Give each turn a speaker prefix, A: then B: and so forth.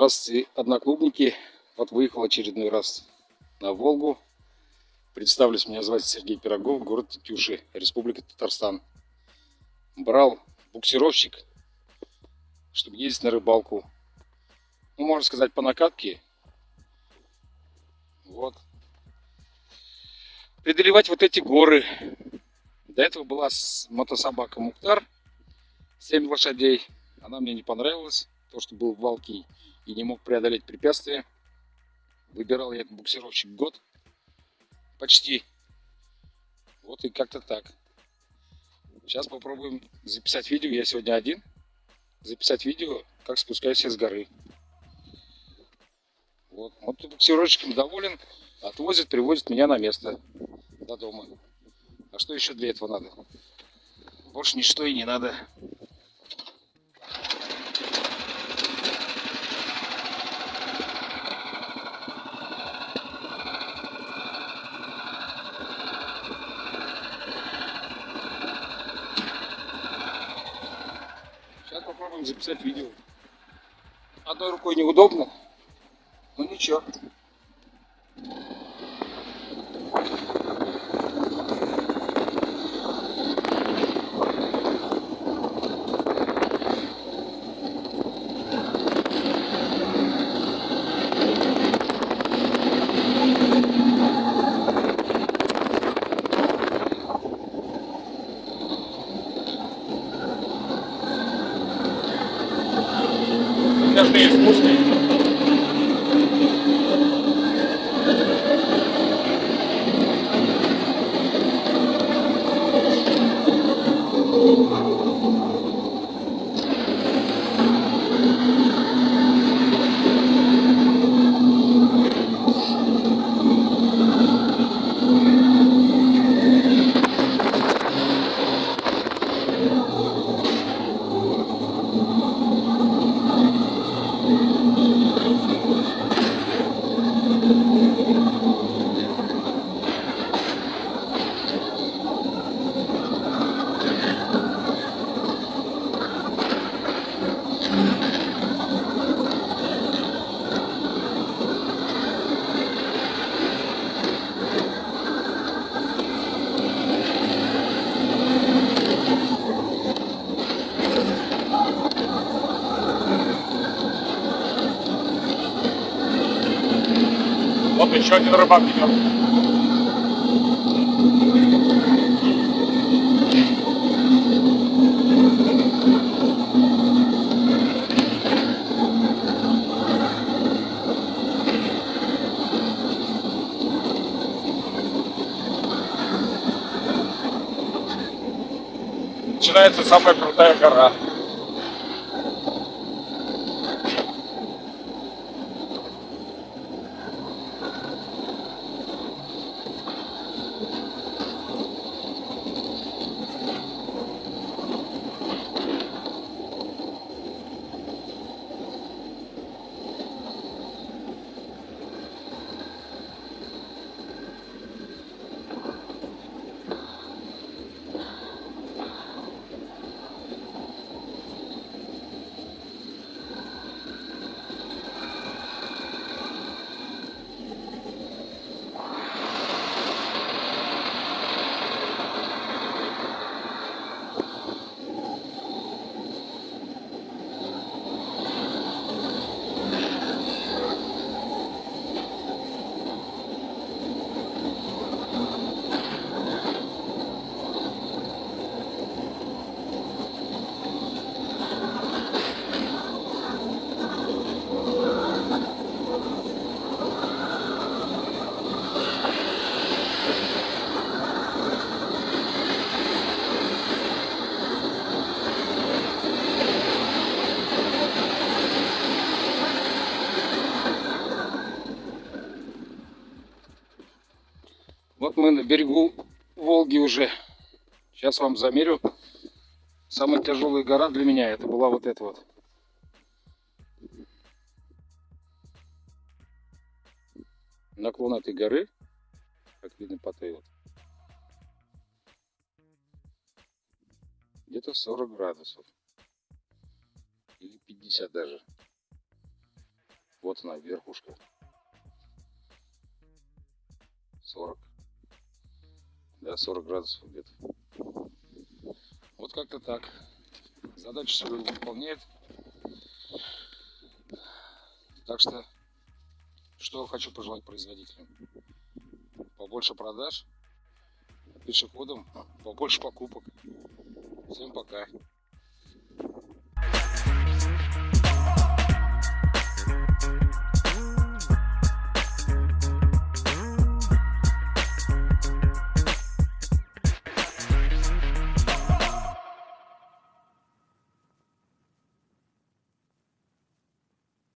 A: Здравствуйте, одноклубники. Вот выехал очередной раз на Волгу. Представлюсь, меня зовут Сергей Пирогов, город Тетюши, Республика Татарстан. Брал буксировщик, чтобы ездить на рыбалку. Ну, можно сказать, по накатке. Вот. Преодолевать вот эти горы. До этого была мотособака Мухтар, 7 лошадей. Она мне не понравилась, то, что был валкий и не мог преодолеть препятствия. Выбирал я буксировщик год почти. Вот и как-то так. Сейчас попробуем записать видео. Я сегодня один. Записать видео, как спускаюсь с горы. Вот, вот буксировщиком доволен. Отвозит, привозит меня на место до дома. А что еще для этого надо? Больше ничто и не надо. Сейчас попробуем записать видео. Одной рукой неудобно, но ничего. das minhas músicas. Thank еще один рыбак идет. Начинается самая крутая гора. Вот мы на берегу Волги уже. Сейчас вам замерю. Самая тяжелая гора для меня это была вот эта вот. Наклон этой горы, как видно по той вот, где-то 40 градусов. Или 50 даже. Вот она, верхушка. 40. Да, 40 градусов где-то. Вот как-то так. Задачу свою выполняет. Так что, что хочу пожелать производителям? Побольше продаж пешеходам, побольше покупок. Всем пока.